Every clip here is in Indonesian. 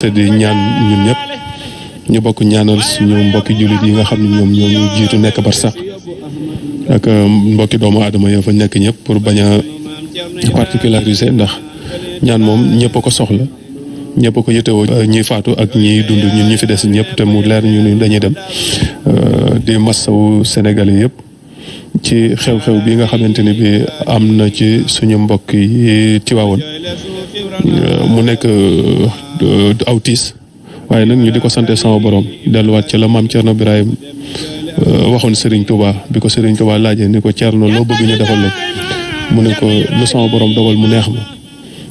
te di ñaan ñun ñëpp ñu bokk ñaanal suñu mbokki julit yi nga xam ne ñoom ñoo ñu jiitu nekk bar sax ak euh, mbokki doomu aadama ya fa nekk ñëpp pour bañ a particulariser ndax ñaan moom ñëpp ko soxla ñëpp ko yëtewoo euh, ñi faatu ak ñi dund ñun ñu fi des ñëpp te mu leer ñu ni dañuy dem euh, di massawu sénégalais yëpp ci xew-xew bi nga xamante ni bi am na ci suñu mbokk yi ci waawoon mu nekk Autis, tiis waaye nag ñu diko ko sama borom delluwaat ci la maam Thierno Birahim euh, waxoon Serigne Touba bi ko Serigne Touba laajee ni ko Thierno loo bëgg ñu defal la mu ne ko lu sama borom dogal mu neex ma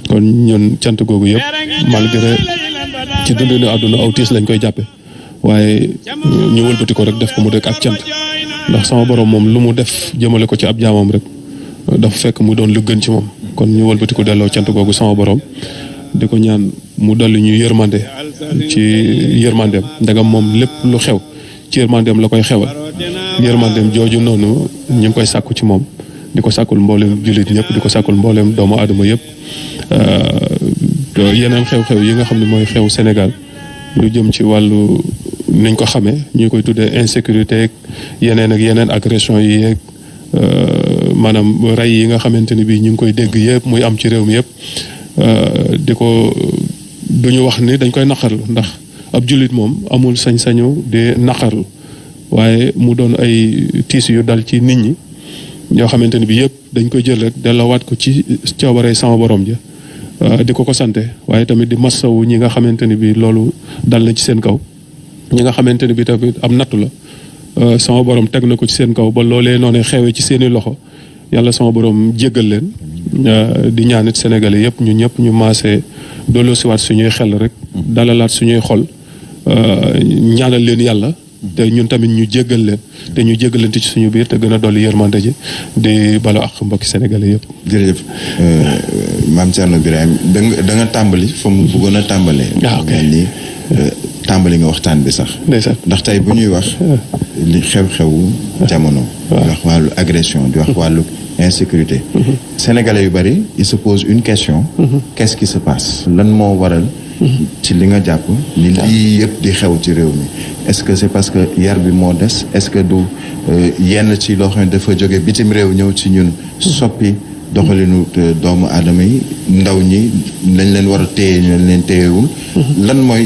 kon ñun cant googu yëpp malgré ci dundinu àdduna aw tiis lañ koy jàppe waaye euh, ñu wëlbati ko rek def ko mu dëkk ak cant ndax sama borom moom lu mu def jëmale ko ci ab jaamam rek dafa fekk mu doon lu gën ci moom kon ñu wëlbati ko delloo cant googu sama borom di ko ñaan mu dolli ñu yërmande ci yërmandeem ndagam moom lépp lu xew ci yërmandeem la koy xewal yërmandeem jooju noonu ñu ngi koy sàkku ci moom di ko sàkkul mboolem julit ñëpp di ko sàkkul mboolem doomu aadama yëpp euh, yeneen xew-xew yi nga xam ne mooy xew Sénégal lu jëm ci wàllu niñ ko xamee ñu koy tuddee insécurité ak yeneen ak yeneen agression yi euh, yi nga ñu koy dégg muy am ci réew mi Euh, di ko euh, duñu wax ni dañ koy naqarlu ndax ab julit moom amul sañ-sañu di naqarlu waaye mu doon ay tiis yu dal ci nit ñi ñoo xamante ni bi yëpp dañ koy jël rek dellawaat ko ci coobare sama borom ja euh, di ko ko sante waaye tamit di massawu ñi nga xamante ni bi loolu dal na ci seen kaw ñi nga xamante ni bi tamit am nattu la sama borom teg na ko ci seen kaw ba loolee noonu xewee ci seeni loxo yàlla sama borom jéggal leen di ñaanit sénégalais yëpp ñu ñëpp ñu maasee su ñuy xel rek dalalaat suñuy xol euh, ñaanal leen yàlla te ñun tamit ñu jéggal leen te ñu jéggalante ci suñu biir te gën a dolli yërmande ji di balo ak mbokki sénégalais yëpp jërëjëf euh, maam Thierno Birahim da danga tàmbali fa mu a tàmbalee waaw ah, nii euh, tambali nga waxtaan bi sax. ndax tay bu ñuy wax. li xew-xewu jamono. di wax wàllu agression di wax walu insécurité. Mm-hmm. sénégalais yu bari ils se posent une question. Mm-hmm. qu'est-ce qui se passe. lan mo waral. Mm-hmm. ci li nga japp ni li yëpp di xew ci réew mi est-ce que c'est parce que yar bi mo dess est-ce que du euh, yenn ci lo xamne dafa jóge bitim réew ñew ci ñun soppi doxalinu euh, doomu adama yi ndaw ñi lañ leen war a téye ñu leen téyewul lan mooy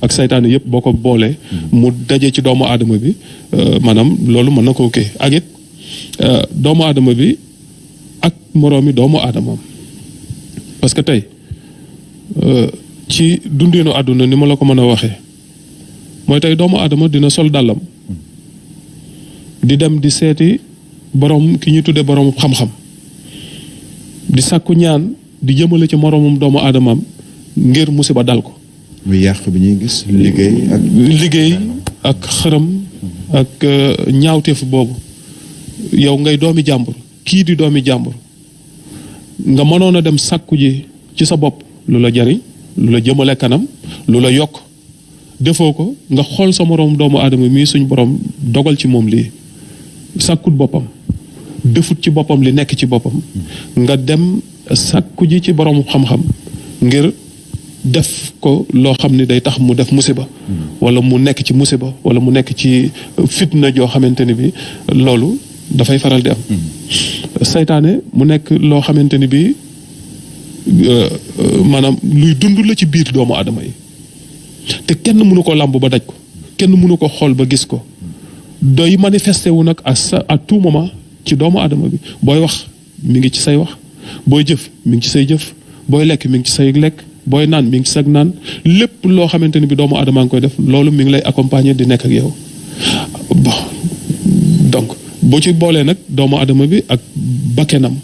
ak saytaane yep boo ko boolee mu domo ci doomu aadama bi euh, maanaam loolu mën na ko kii ak it euh, doomu aadama bi ak moromi doomu aadamam parce que tey euh, ci dundino àdduna ni ma la ko mën a waxee mooy doomu dina sol di dem di seeti borom ki ñu tuddee borom xam-xam di sàkku ñaan di jëmale ci moromum doomu ngir musiba dal ko mu yàq bi ñuy gis liggéey ak liggéey ak xërëm ak euh, ñaawteef boobu yow ngay doomi jàmbur kii di doomi jàmbur nga mënoon a dem sàkku ji ci sa bopp lu la jariñ lu la jëmale kanam lu la yokk defoo ko nga xool sa morom doomu aadama mii suñ borom dogal ci moom lii sàkkut boppam defut ci boppam li nekk ci boppam nga dem sàkku ji ci borom xam-xam ngir def ko lo xamni ne day tax mu def musiba wala mu nek ci musiba wala mu nek ci fitna jo xamanteni bi da fay faral di am setané mu nek lo xamanteni bi euh, luy la ci biir doomu te kenn ko ba daj ko kenn ko ba gis à tout moment ci doomu bi boy wax mi ci say wax boy jëf ci booy naan mi ngi sag naan lépp loo xamante ni bi doomu aadama ngi koy def loolu mu ngi lay accompagner di nekk ak yow bon donc boo ci boolee nag doomu aadama bi ak bakkenam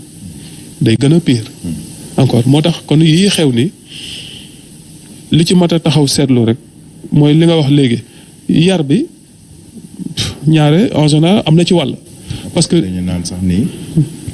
day gën a pire. Hmm. encore moo tax kon yi xew ni li ci mat a taxaw seetlu rek mooy li nga wax léegi yar bi ñaare en am na ci wàll. parce que dañu naan sax nii.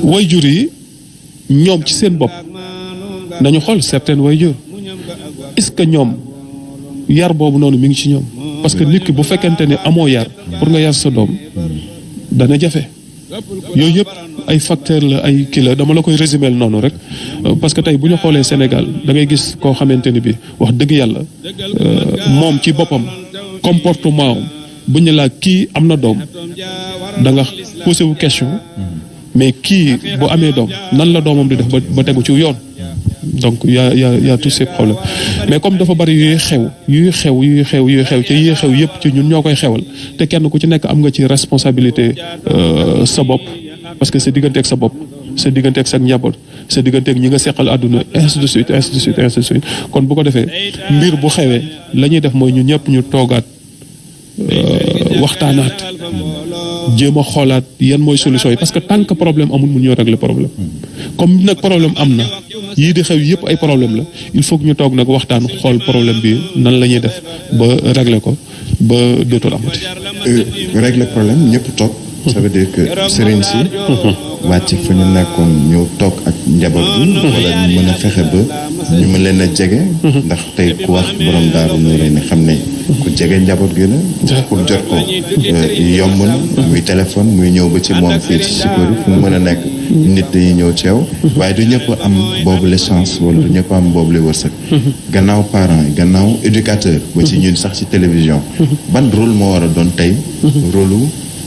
qui ñom ci seen bop nañu xol certaines wayjur est-ce que ñom yar bobu nonu mi ngi ci parce que nit ki bu fekkante ni de yar pour nga yar sa doom dana jafé ay facteur la ay dama la koy résumer euh, parce que Sénégal da ngay gis bi wax euh, ci comportement de question mais kii bu amé dom nan la domam di def ba tegu ci yoon donc y a y a y a tous ces problèmes mais comme dafa bari yuy xew yuy xew yuy xew yuy xew ci yuy xew yëpp ci ñun ñoo xewal té kenn ku ci nek am nga ci responsabilité euh sa bop parce que c'est diggante ak sa bop c'est diggante ak sa njaboot c'est diggante ak ñi nga seqal àdduna ainsi de suite ainsi de suite ainsi de suite kon bu ko défé mbir bu xewé lañuy def moy ñun ñëpp ñu euh waxtaanaat jéem a xoolaat yan mooy solution yi parce que tant que problème amul mun ñoo régler problème comme nag problème am na yii di xew yëpp ay problème la il faut que ñu toog nag waxtaan xool problème bi nan la ñuy def ba régler ko ba dootul amati. Euh, régler problème ñëpp toog. ça veut dire sëriñ si. wàcc fu ñu nekkoon ñëw toog ak njaboot bi. wala ñu mën a fexe ba ñu mën leen a jege. ndax tey ku wax borom daaru ñu ne xam ne. ku jege njaboot gi la. pour jot ko euh, yomb na. muy téléphone muy ñëw ba ci moom fii ci Sikori fu mën a nekk. nit dañuy ñëw ceew waaye du ñëpp am boobu la chance wala du ñëpp am boobu wërsëg gannaaw parents gannaaw éducateur ba ci ñun sax ci télévision ban rôle moo war a doon tey rôle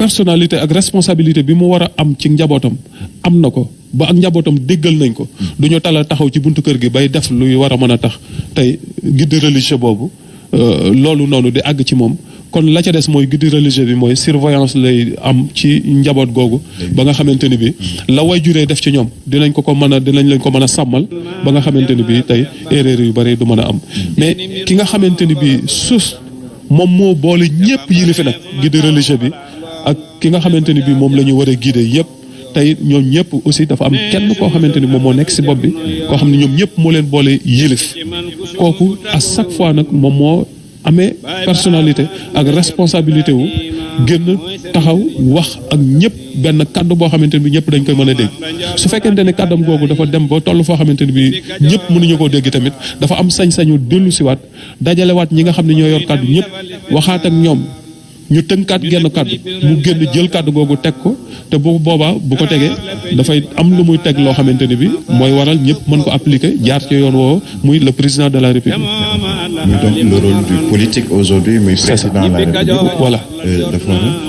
personnalité ak responsabilité bi mu am ci njabootam am nako, ba ak njabootam déggal nañ ko du ñu tala taxaw ci buntu kër gi bay def luy war a mën tax tey guide religieux euh, di ci kon la ca des mooy guide religieux bi mooy surveillance lay am ci njaboot googu ba nga xamante bi la way juree def ci ñoom dinañ ko ko mën a dinañ lañ ko ba nga xamante bi tey erreur yu bari du am mais ki nga bi sus moom moo boole ñëpp yilifi nag guide religieux bi ak ki nga xamanteni bi mom lañu wara guider yépp tay ñoom ñëpp aussi dafa am kenn koo xamante ni moom moo nekk si bopp bi koo xam ne momo ñëpp moo leen boole yilif kooku à chaque fois nag moom moo amee personnalité ak responsabilité wu gën taxaw wax ak ñëpp benn kaddu boo xamante bi ñëpp dañ koy mën dégg su ne kaddam googu dafa dem ba toll foo xamante bi ñëpp mënuñu koo dégg tamit dafa am sañ-sañu dellu siwaat dajalewaat ñi nga xam ne ñoo yor kaddu ñëpp waxaat ak ñu tënkaat genn kàddu mu genn jël kàddu googu teg ko te bu boba bu ko da fay am lu muy tek lo xamanteni bi moy waral ñepp mën ko appliquer jaar ci yoon wo muy le président de la république. donc le rôle du politique aujourd'hui mais président de la république voilà. Euh,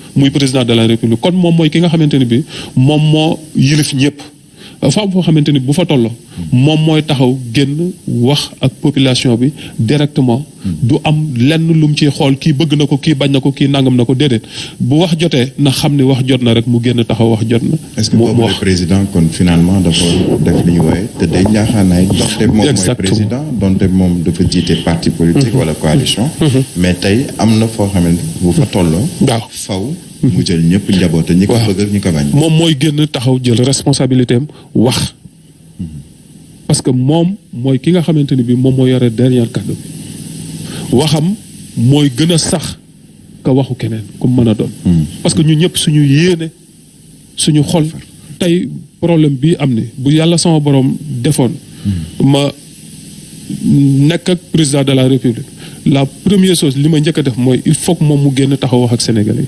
le président de la république femme foo xamante ni bu fa tolloo moom mooy taxaw génn wax ak population bi directement du am lenn lu ci ciy xool kii bëgg na ko kii bañ na ko kii nangam na ko déedéet bu wax jotee na xam ni wax jot na rek mu génn taxaw wax jot na. est-ce que boobu président kon finalement dafa def li ñu wooye te day ñaaxaanaay donte moom mooy président donte moom dafa jiite parti politique mhm. wala coalition mhm. mais tey am na foo xamante bu fa tolloo waaw faw mu jël ñëpp njaboote ñi ko bëgg ñi ko bañ. mom moy génn taxaw jël responsabilité am wax. Mm-hmm. parce que mom moy ki nga xamanteni bi mom mo yoré dernier kàddu bi waxam moy gëna sax ka waxu keneen ku mëna a doon. Mm-hmm. parce que ñun ñëpp suñu yéene suñu xol. tay problème bi amné bu yalla sama borom defoon. Mm-hmm. ma nekk ak président de la république la première chose li ma njëkk def moy il faut que moom mu génn taxaw wax ak sénégalais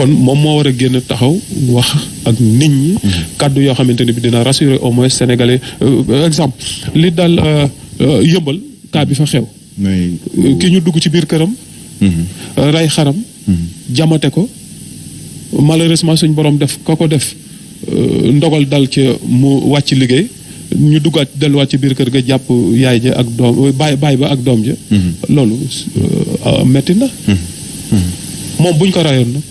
kon moom moo war a génn taxaw wax ak nit ñi mhm. kàddu yoo xamante ni bi dina rassurer au moins sénégalais euh, exemple li daal euh, euh, yëmbal cas bi fa xew ki ñu dugg ci biir këram mhm. ray xaram mhm. jamate ko malheureusement suñ borom def ko ko def ndogal dal ci mu wàcc liggéey ñu duggaat delluwaat ci biir kër ga jàpp yaay ja ak doom baay baay ba ak doom ja loolu metti na moom buñ ko rayoon nag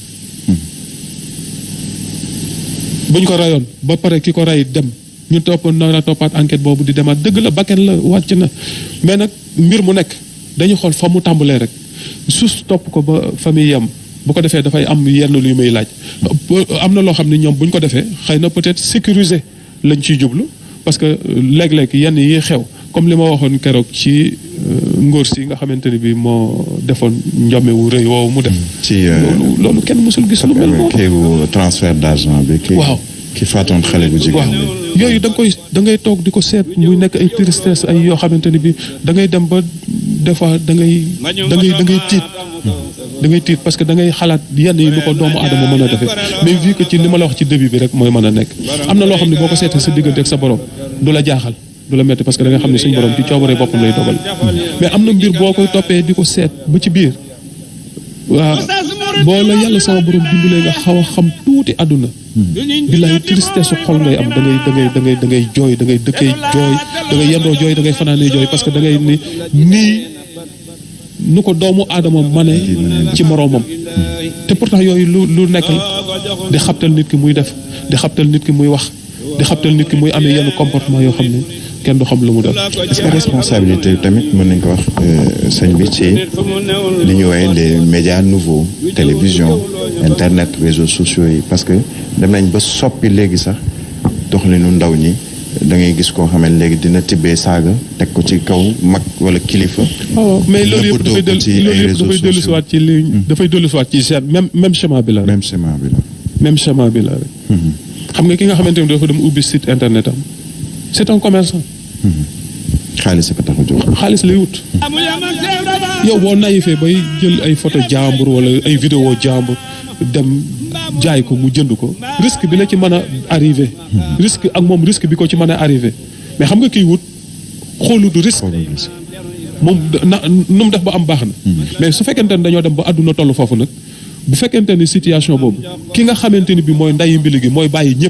buñ ko rayoon ba pare ki ray dem ñu topp nara toppaat enquête boobu di demaat dëgg la bakken la wàcc na mais nag mbir mu nekk dañu xool fa mu tàmbalee rek sus topp ko ba famille yam bu ko am yenn may laaj am na loo xam buñ ko defee xëy peut être sécuriser lañ jublu parce que yenn yi xew comme li ma waxoon keroog ci euh, ngóor si nga xamante ni bi moo defoon njome wu rëy woowu mu def mm, ci euh, loolu loolu kenn musul gis lu mel noonu kéegu transfert d' argent bi ki waaw ki faatoon xale bu jigéen bi yooyu da koy da ngay toog di ko seet muy nekk ay tristesse ay yoo xamante bi da ngay dem ba des da ngay da ngay da ngay tiit mm. da ngay tiit parce que da ngay xalaat yenn yi lu ko doomu aadama mën a mais vu que ci li la wax ci début bi rek mooy mën a nekk am na loo xam sa diggante ak sa borom du jaaxal du la metti parce que da nga xam ne suñu borom ci coobare boppam lay dogal mais am mbir boo koy toppee di ko seet ba ci biir waa boo la yàlla sama borom dimbalee nga xaw a xam tuuti àdduna billahi tristesse xol ngay am da ngay da ngay da ngay da ngay jooy da ngay dëkkee jooy da ngay yendoo jooy da ngay fanaanee jooy parce que da ngay ni nii nu ko doomu aadama mane ci moroomam te pourtant lu nekk di xabtal nit ki muy def di xabtal nit ki muy wax di nit ki muy yenn comportement kenn du est-ce que responsabilité tamit ko wax euh, sëñ médias nouveaux télévision internet réseaux sociaux parce que dem nañ ba soppi léegi sax ndaw ñi da ngay gis dina ko ci kaw wala oh, mais même même chemin bi même chemin bi même chemin bi la xam nga ki nga site internet c'est un commerçant. xaalis sa ko tax a jóg. xaalis lay wut. yow boo bah il jël ay photo jambour wala ay vidéo jambour. dem jaay ko mu jënd ko risque bi la ci mën a arrivé. risque ak moom risque bi ko ci mën a arrivé mais xam nga kiy wut xoolu du risque. mom na def ba am baxna hmm. mais su fekkentene dañu dem ba aduna tollu fofu nak bu fekkentene situation bobu ki nga xamante bi moy nday mbili gi mooy bàyyi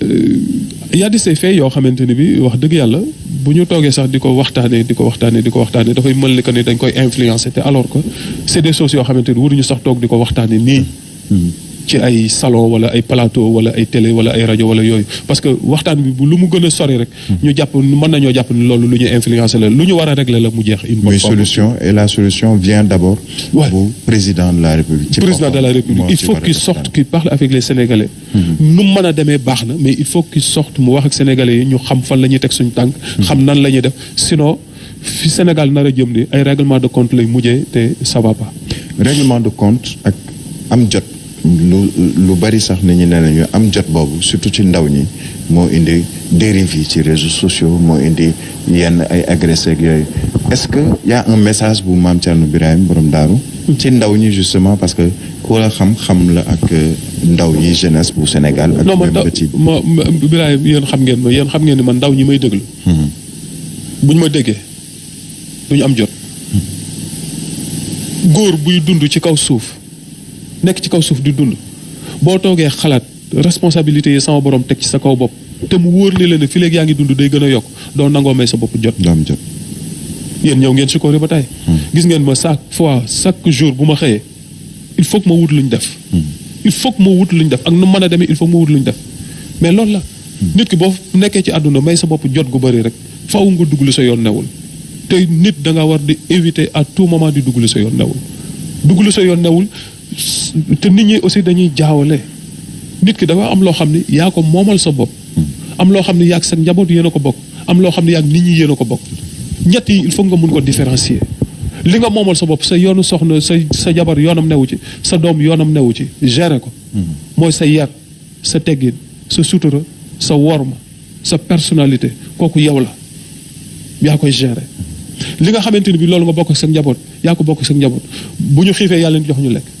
Euh, y a de ces yoo xamante ni bi wax dëgg yàlla bu ñu toogee sax di ko waxtaanee di ko waxtaanee di ko waxtaanee dafay mel ni que ni dañ koy influencer te alors que c'est des choses yoo xamante ni waruñu sax toog di ko waxtaanee nii. Hmm. ci ay salon wala ay plateau wala ay télé wala ay radio wala yoy parce que waxtan bi bu lu mu gëna sori rek. ñu japp mën nañoo japp ni loolu lu ñu la lu ñu régler la mu jeex. une solution et la solution vient d'abord. du président de la république. président de la république il faut qu'il sorte qu'il parle avec les sénégalais. Mhm. nu mëna démé baxna mais il faut qu'il sorte mu wax ak sénégalais ñu xam fan la tek suñu tank mhm. xam nan la def sinon fi Sénégal nar a jëm ni ay règlement de compte lay mujjé té ça va pas. règlement de compte ak am jot. lu lu bari sax nit ñi ne nañu am jot boobu surtout ci ndaw ñi moo indi dérive yi ci réseaux sociaux moo indi yenn ay agressé ak yooyu est-ce que y a message bu maam Thierno borom daaru ci ndaw ñi justement parce que ku xam-xam la ak euh, ndaw yi jeunesse bu Sénégal ak même ba ci non ma Birahim yéen xam ngeen ma yéen xam ngeen ni man ndaw ñi may déglu hmm. ma déggee du ñu am jot hmm. góor buy dund ci kaw suuf Nek ci kaw suuf di dund boo toogee xalaat responsabilité yi sama borom teg ci sa kaw bopp te mu wóor li la ne fi léegi yaa ngi dund day gën yok yokk nango nangoo may sa bopp jot daam jot yéen ñëw ngeen sukkoori ba tey hmm. gis ngeen ma chaque fois chaque jour bu ma il faut que ma wut luñ def hmm. il faut que ma wut luñ def ak nu mën il faut ma wut luñ def mais la hmm. nit ki boo nekkee ci àdduna may sa bopp jot gu bëri rek faw nga dugg sa yoon newul te nit da nga war di éviter à tout moment di dugul lu sa yoon newul dugg sa yoon newul te nit ñi aussi dañuy jaawale nit ki dafa am loo xam ni yaa ko moomal sa bopp am loo xam ni yaag sa njaboot yéen ko bokk am loo xam ni yaag nit ñi yéen a ko bokk ñett yi il faut nga mun ko différencier li nga moomal sa bopp sa yoonu soxna sa sa jabar yoonam newu ci sa doom yoonam newu ci gérer ko mooy sa yar sa teggin sa sutura sa worma sa personnalité kooku yow la yaa koy gérer li nga xamante ni bi loolu nga bokk sa njaboot yaa ko bokk sa njaboot bu ñu xiifee yàlla jox ñu lekk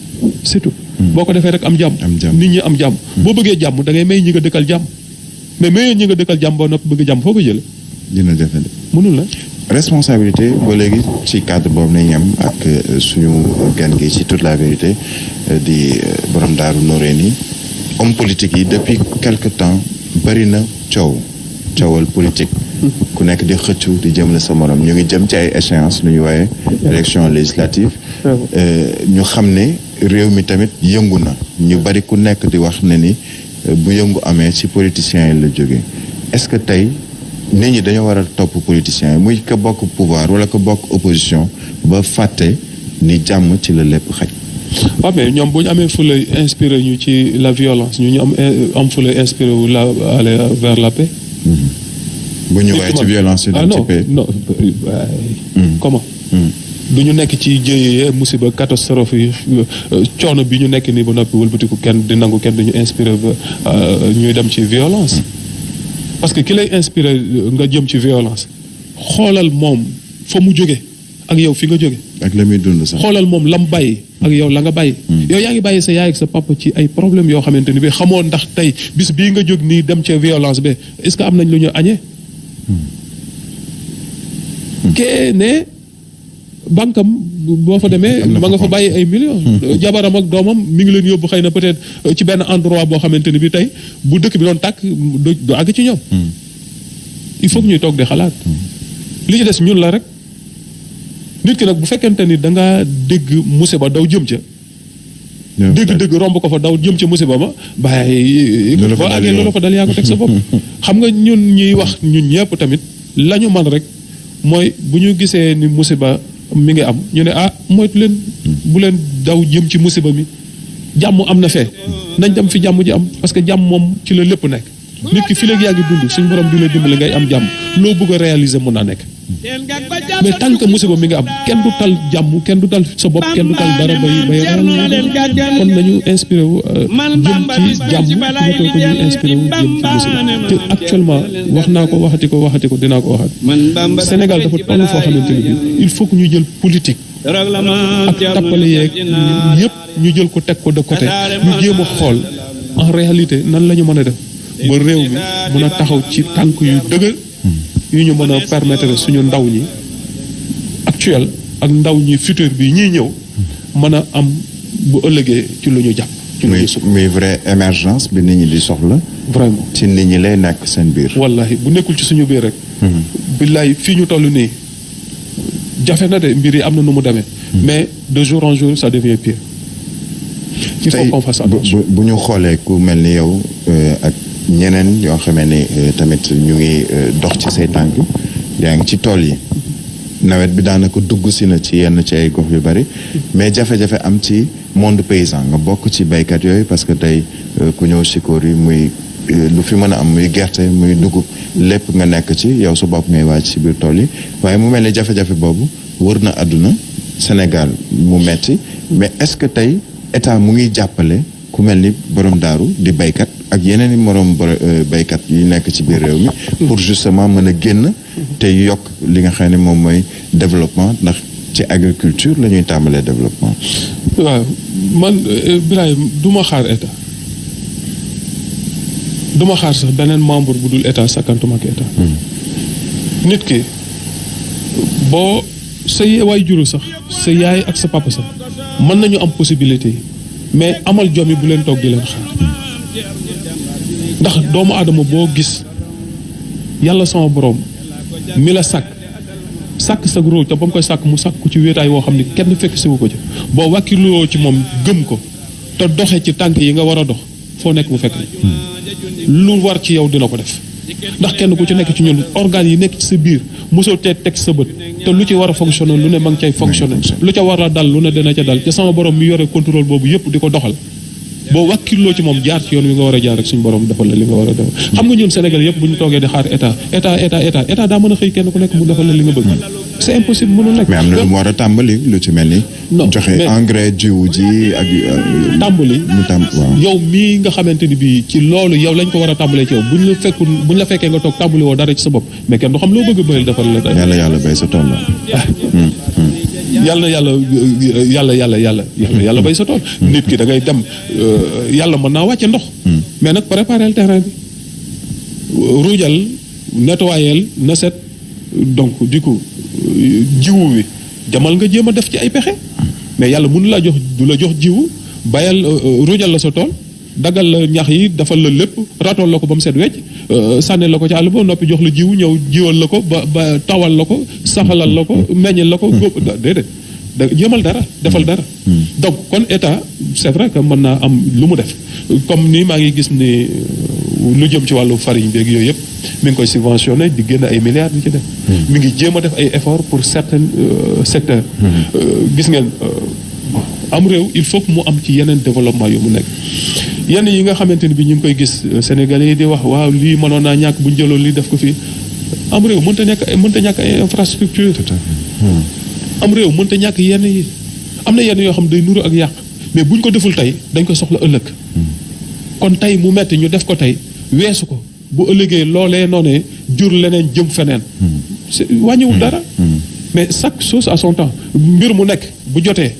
c'est tout mais responsabilité euh, toute la vérité euh, di euh, borom politique depuis quelque temps bari na politique hmm. ku nekk xëccu di sa morom échéances ñu élection législative ah ñu xam réew tamit yëngu na ñu bari ku nekk di wax ne ni euh, bu yëngu amee ci politiciens yi la jógee est-ce que tey nit ñi dañoo war a topp politiciens muy ka bokk pouvoir wala ka bokk opposition ba fàtte ni jàmm ci la lépp xaj. waaw mais ñoom bu ñu amee fula inspiré ñu ci la violence ñu ñu am euh, am fula inspiré wu la aller vers la paix. Mm-hmm. bu ñu waaye ci violence yi. ah paix non euh, mm-hmm. comment. Mm-hmm du ñu nekk ci jëye musiba catastrophe yi euh, coono bi ñu nekk nii ba noppi wëlbatiku kenn di nangu kenn duñu inspiré ba euh, ñuy dem ci violence parce que ki lay inspiré euh, nga jëm ci violence xoolal moom fa mu jóge ak yow fi nga jóge ak la muy dund sax xoolal moom lam bàyyi ak yow la nga bàyyi hmm. yow yaa ngi bàyyi sa yaay ak sa papa ci ay problème yoo xamante ni bi xamoo ndax tey bis bii nga jóg nii dem ca violence ba est-ce que am nañ lu ñu añee hmm. hmm. kee ne bankam bo fa demee ma nga fa bàyyi ay millions hmm. euh, jabaram ak domam mi ngi leen yóbbu xeyna peut-être euh, ci ben endroit bo xamanteni bi tay bu dëkk bi doon tak do ag ci ñom hmm. il faut ñuy tok de xalaat hmm. li ci dess ñun la rek nit ki nak bu fekkente ni nga dégg musiba daw jëm ci dégg dégg romb ko fa daw jëm ca musiba ma bàyyi boo àggee loolu fa dal ya ko tek sa bop xam nga ñun ñuy wax ñun ñepp tamit lañu man rek moy bu ñu gisee ni musiba mi ngi am ñu ne ah moytu leen bu leen daw jëm ci musiba mi jàmm am na fee nañ dem fi jàmm ji am parce que jàmm moom ci la lépp nekk nit ki fi léegi yaa ngi dund suñ borom di la dimbali ngay am jàmm loo bëgg a réaliser mun naa nekk mais tant que musiba mi nga am ken du tal jamm kenn du tal sa bop kenn du tal dara bay bay kon nañu inspiré wu euh, jëm ci jamm moto ko ñu inspiré wu jëm ci musiba te actuellement wax naa ko waxati ko waxati ko dinaa ko waxat sénégal dafa toll foo xamante ni il faut que ñu jël politique ak tappale yeeg yépp ñu jël ko teg ko de côté ñu jéem a xool en réalité nan mën a def ba réew mi mën a taxaw ci tànk yu dëgër yu ñu mën a permettre suñu ndaw ñi actuel ak ndaw ñi futur bi ñi ñëw mën a am bu ëllëgee ci lu ñu jàpp. ci lu ñu muy vraie émergence bi nit ñi di soxla. vraiment ci nit ñi lay nekk seen biir. wallahi bu nekkul ci suñu biir rek. Hmm. billahi fii ñu toll nii jafe na de mbir yi am na nu mu demee. Hmm. mais de jour en jour ça devient pire. il faut qu'on fasse attention bu ñu xoolee ku mel ni yow euh, ak. ñeneen yoo xamee ne euh, tamit ñu ngi euh, dox ci say tànk yaa ngi ci tool yi nawet bi daanaka dugg si na ci yenn ci ay gox yu bari mais jafe-jafe am ci monde paysan nga bokk ci baykat yooyu parce que tey euh, ku ñëw sikoor yi muy lu fi mën a am muy gerte muy dugub lépp nga nekk ci yow su bopp ngay waaj ci biir tool yi waaye mu mel ne jafe-jafe boobu wër na àdduna Sénégal mu metti mais est-ce que tey état mu ngi jàppale ku mel ni borom daaru di baykat ak yeneen i morom euh, baykat yi nekk ci biir réew mi pour justement mën a génn te yokk li nga xam ne moom mooy développement ndax ci agriculture la ñuy tàmbalee développement waaw man euh, Ibrahim du ma xaar état du ma xaar sax beneen membre bu dul état sakkantuma ak état hmm. nit ki boo sa waay juru sax sa yaay ak sa papa sax mën nañu am possibilité mais amal jom yi bu leen toog di leen xaar ndax doomu aadama boo gis yàlla sama borom mi la sàkk sàkk sa róow te ba mu koy sàkk mu sàkk ko ci wéetaay woo xam ne kenn fekk siwu ko ci boo wàkkiloo ci moom gëm ko te doxe ci tànk yi nga war a dox foo nekk bu fekk lu war ci yow dina ko def ndax kenn ku ci nekk ci ñun organes yi nekk ci sa biir mosoo tee teg sa bët te lu ci war a fonctionné lu ne ma ngi cay fonctionné lu ca war a dal lu ne dina ca dal te sama borom mi yore contrôle boobu yëpp di ko doxal boo wàkkiloo ci moom jaar ci yoon wi nga war a jaar rek suñu borom defal la li nga war a def xam nga ñun Sénégal yëpp bu ñu toogee di xaar état état état état état daa mën a xëy kenn ku nekk mu defal la li nga bëgg c'est impossible mënul nekk mais am na lu mu war a tàmbali lu ci mel ni joxe engrais jiw ji ak euh, tàmbali mu tàmb waaw yow mii nga xamante ni bii ci loolu yow lañ ko war a tàmbalee ci yow buñ la fekkul buñ la fekkee nga toog tàmbali woo dara ci sa bopp mais kenn du xam loo bëgg a bëyal defal la yàlla yàlla bay sa tool yàlla yàlla yàlla yàlla yàlla yàlla yàlla bay sa tool nit ki da ngay dem euh, yàlla mën naa wàcce ndox hmm. mais nag préparel terrain bi ruujal nettoyel na set donc du coup euh, jiwu wi jamal nga jéem a def ci ay pexe hmm. mais yàlla mënu laa jox du la jox jiwu bayal euh, rujal la sa tool dagal la ñax yi defal la lépp ratol la ko ba mu set wecc euh, sànni la ko ci àll ba noppi jox la jiwu ñëw jiwal la ko ba ba tawal la ko saxalal la ko mm-hmm. meññal la ko mm-hmm. góob déedéet da yemal dara defal dara mm-hmm. donc kon état c'est vrai que mën naa am lu mu def comme ni maa ngi gis ni euh, lu jëm ci wàllu farine beeg yooyu yëpp mi ngi koy subventionné di génn ay milliards di ci def mi ngi jéem a def ay effort pour euh, secteurs gis ngeen am réew il faut que mu am ci yeneen développement yu mu nekk yenn yi nga xamante ni bi ñu ngi koy gis euh, Sénégalais yi di wax waaw lii mënoon naa ñàkk bu jëloon lii def ko fi am réew mënta ñàkk mënta ñàkk ay infrastructure hmm. am réew mënta ñàkk yenn yi am na yenn yoo xam day nuru ak yàq mais buñ ko deful tey dañ ko soxla ëllëg hmm. kon tey mu metti ñu def ko tey weesu ko bu ëllëgee loolee noonee jur leneen jëm feneen hmm. wàññiwul dara mais chaque chose à son temps mbir mu nekk bu jotee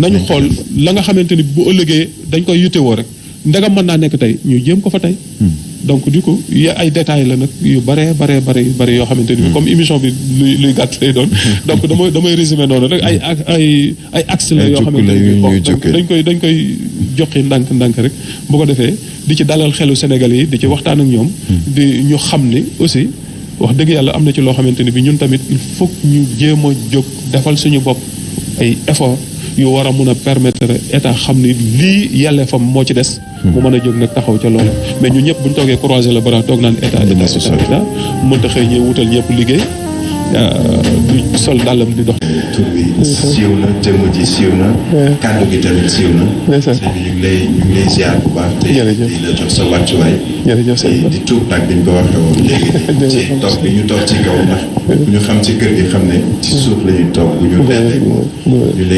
nañu xool la nga xamante ni bu ëllëgee dañ koy yittewoo rek ndegam mën naa nekk tey ñu jéem ko fa tey hmm. donc du coup y ay détails la nag yu bare bare bare bare yoo xamante ni hmm. comme émission bi luy luy gàtt lay doon donc damay damay résumé noonu rek ay ay ay axe la yoo xamante ni dañ koy dañ koy joxe ndànk ndànk rek bu ko defee di ci dalal xelu Sénégal yi di ci waxtaan ak ñoom hmm. di ñu xam ni aussi wax dëgg yàlla am na ci loo xamante ni bi ñun tamit il faut ñu jéem a jóg defal suñu bopp ay effort yu war a mun a permettre état xam ni lii yàlla fam moo ci des. mu mën a jóg nag taxaw ca loolu. mais ñu ñëpp bu ñu toogee croiser le bras toog naan état état état mënta xëy ñëw wutal ñëpp liggéey euh, du sol dàllam di dox. tur bi siiw na jëmm ji siiw na. kàddu gi tamit siiw na. ndeysaan la jox sa wàccuwaay. jërëjëf sëñ di tuub nag bi ñu ko waxee woon léegi. ci toog bi ñu toog ci kaw ndax. bu ñu xam ci kër gi xam ne. ci suuf la toog bu ñu.